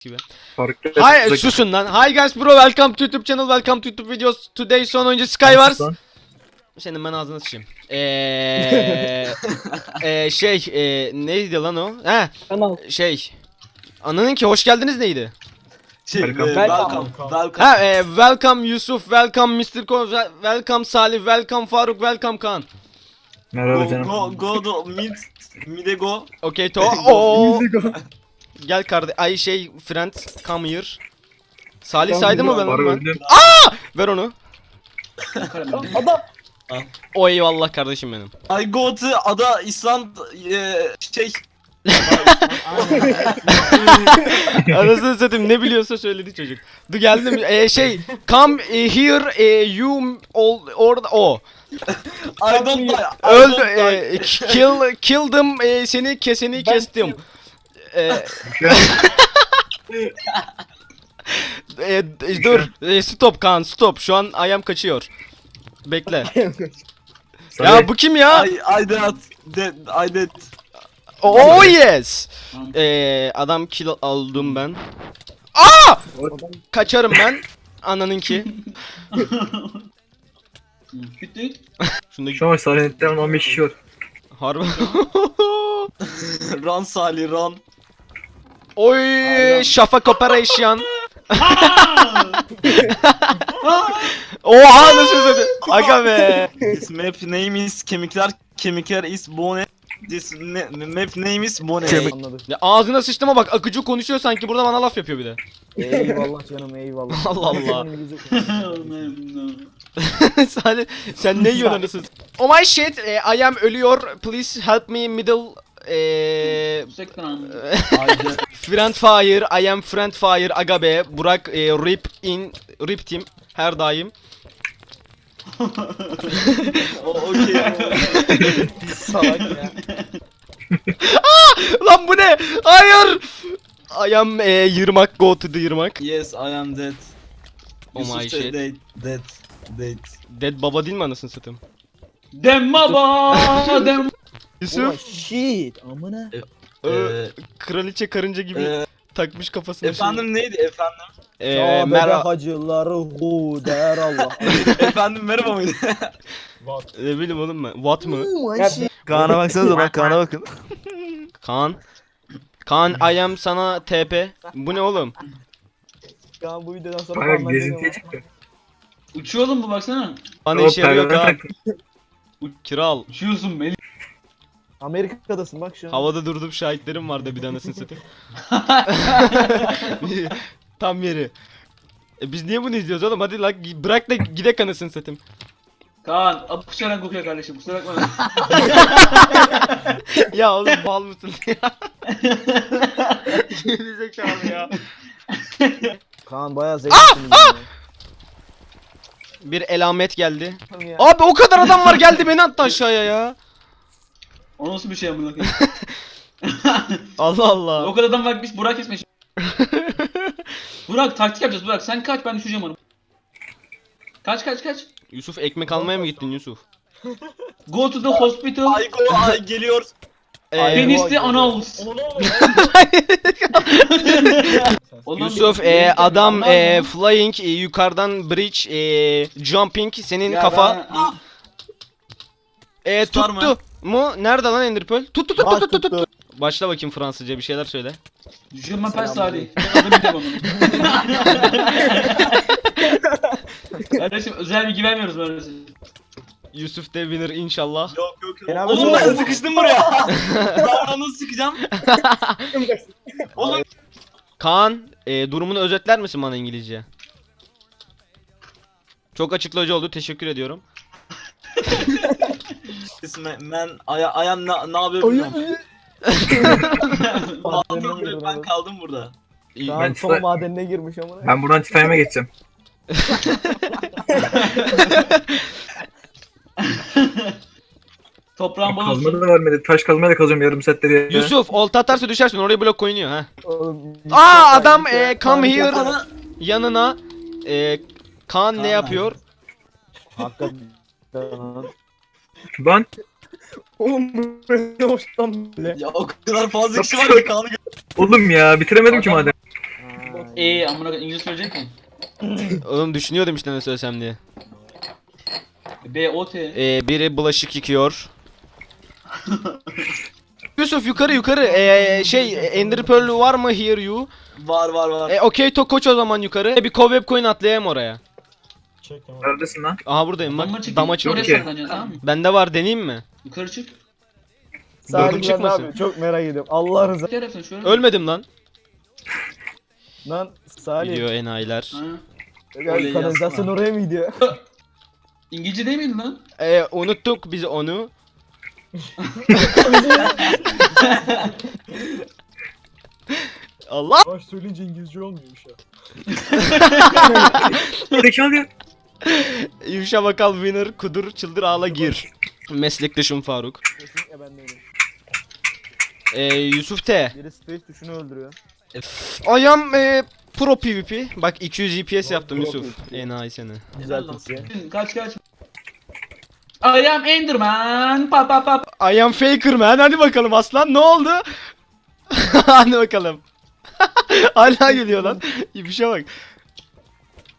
gibi. Farklı. Hi susun lan. Hi guys bro welcome to YouTube channel welcome to YouTube videos. Today son oyuncu Skywars. Senin ben ağzına sıçayım. Eee eee şey eee neydi lan o? He Kanal. şey. Ananın ki hoş geldiniz neydi? Şey, Welcome. e, Welcome. welcome. Welcome. Ha eee welcome Yusuf, welcome Mr. Ko, wel- welcome Salih, welcome Faruk, welcome Kaan. Merhaba Go, canım. go, go, do, mid, mid'e go. Okay to. Oo. Gel kardeş. Ay şey friend come here. Salih Tamam, saydı mı ben Var onu? ben? öldüm. Ver onu. Adam. O eyvallah kardeşim benim. I go to ada İsland e, şey. Anasını satayım ne biliyorsa söyledi çocuk. Dur geldim ee, şey come eh, here eh, you all orada o. I don't die. I Öldü don't die. eh, kill killdım eh, seni keseni Ben kestim. Eh, eh, dur eh, stop kan stop şu an ayam kaçıyor. Bekle. ya bu kim ya? I, I dead. Dead. I dead. Oh yes. Ee, adam kill aldım ben. Aa! Kaçarım ben. Ananınki. Bitti. Şunda Şu an Silent'ten 15 kişi var. harbi. Run Salih run. Oy şafak operation. Oha nasıl dedi? Aga be. This map name is kemikler. Kemikler is bone. This ne, map name is bone. Anladım. Ya ağzına sıçtığıma bak akıcı konuşuyor sanki burada bana laf yapıyor bir de. Eyvallah canım eyvallah. Allah Allah. Salih sen ne yiyorsun anasını? Oh my shit eh, I am ölüyor please help me middle Sektan. Friend Fire, I am Friend Fire, aga be, Burak e, Rip in, Rip Team her daim. O okey. Salak ya. Lan bu ne? Hayır! I am e, Yırmak, go to the Yırmak. yes I am dead. Oh Yusuf my shit. Dead. Dead. Dead. Dead baba değil mi anasını satayım? Dem baba dem. Oh Yusuf, shit. Amına. e, Ee, kraliçe karınca gibi e, takmış kafasına efendim neydi efendim? şey. E, Ya bebe merhaba, hacıları hu der Allah. efendim merhaba mıydı? ne bileyim oğlum ben, what mı? Oh shit. Kaan'a baksanıza lan Kaan'a bakın. Kaan. Kaan, I am sana TP. Bu ne oğlum? Kaan bu videodan sonra Bayağı gezintiye çıktı. Uçuyor oğlum bu baksana. Bana işe yarıyor Kaan. Kral. Uçuyorsun Melih. Amerika'dasın bak şu an. Havada durdum şahitlerim vardı bir tanesini satayım. Tam yeri. E biz niye bunu izliyoruz oğlum? Hadi lan bırak da gidek anasını satayım. Kaan apışarak kokuyor kardeşim kusura bakma. ya oğlum bal mısın ya? Gerizekalı ya. Kaan bayağı zevkli. Bir elamet geldi. Abi o kadar adam var geldi beni attı aşağıya ya. O nasıl bir şey amına koyayım? Allah o Allah. kadar adam bakmış Burak kesmiş. Burak taktik yapacağız Burak sen kaç ben düşeceğim onu. Kaç kaç kaç. Yusuf ekmek almaya mı gittin Yusuf? Go to the hospital. Ay go ay geliyor. Ee, Penisli announce. Oğlum, Yusuf e, adam e, flying e, yukarıdan bridge e, jumping senin Ya kafa ben- e, tuttu mu? Nerede lan Ender Pearl? Tut tut tut tut tut. tuttu. Başla bakayım Fransızca bir şeyler söyle. Je m'appelle Salih. Kardeşim özel bilgi vermiyoruz böyle. Yusuf de winner inşallah. Yok yok yok. Oğlum bir ben sıkıştım buraya. ben nasıl sıkacağım? Oğlum Kaan e, durumunu özetler misin bana İngilizce? Çok açıklayıcı oldu. Teşekkür ediyorum. Ben aya ayam ne ne yapıyor bilmiyorum. Burada, girdi ben adam. kaldım burada. İyi. Kaan Ben son madenine girmiş amına. Ben buradan Titanium'a geçeceğim. Toprağın bol Kazma da vermedi. Taş kazmayla kazıyorum yarım saatleri ya. Yusuf olta atarsa düşersin oraya blok oynuyor ha. Oğlum, Aa adam şey- e, come here yanına e, Kaan ne Kaan yapıyor? Hakikaten. Lan Oğlum bu ne hoştan böyle. ya o kadar fazla kişi var ki kanı oğlum ya bitiremedim ki madem. E amına İngilizce söyleyecek mi? Oğlum düşünüyordum işte ne söylesem diye. B O T. Ee, biri bulaşık yıkıyor. Yusuf yukarı yukarı. Ee, şey Ender Pearl var mı here you? Var var var. E, okey to koç o zaman yukarı. E, bir cobweb coin atlayayım oraya. Neredesin lan? Aha buradayım Dama bak. çık. Dama Oraya çık. Okey. saklanacaksın tamam mı? Bende var deneyeyim mi? Yukarı çık. Ben ne çıkmasın. yapıyor? Çok merak ediyorum. Allah rızası. Telefon şöyle. Ölmedim lan. Lan Salih. Gidiyor enayiler. Ha. Ya, Öyle kanalizasyon yazma. oraya mı gidiyor? İngilizce değil miydi lan? E, unuttuk biz onu. Allah. Baş söyleyince İngilizce olmuyormuş ya. Zekalı ya. Yuşa bakal winner kudur çıldır ağla gir. Meslektaşım Faruk. Kesinlikle ben değilim. E, Yusuf T. Biri space tuşunu öldürüyor. I am e, pro PvP. Bak 200 GPS yaptım Yusuf. Enayi seni. Güzel Türkçe. Kaç kaç. I am Enderman. Pa pa pa. I am faker man. Hadi bakalım aslan ne oldu? Hadi bakalım. Hala geliyor lan. Bir şey bak.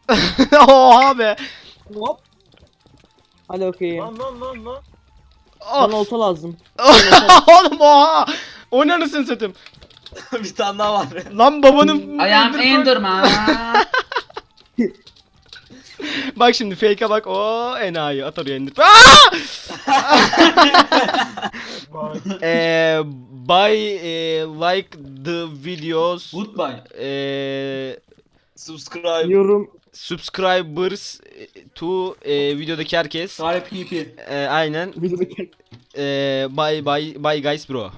Oha be. Hop. Hadi okey. Lan lan lan lan. Bana Oh. olta lazım. Oğlum oha. O ne anasını satayım. bir tane daha var. Lan babanın... I am Enderman. Bak şimdi fake'e bak. O enayi at oraya indir. Aa! Eee buy eh, like the videos Goodbye. eee Subscribe. Yorum. subscribers eh, to eh, videodaki herkes. Sahip. Eh, aynen. Videodaki Eh, bye bye bye guys bro.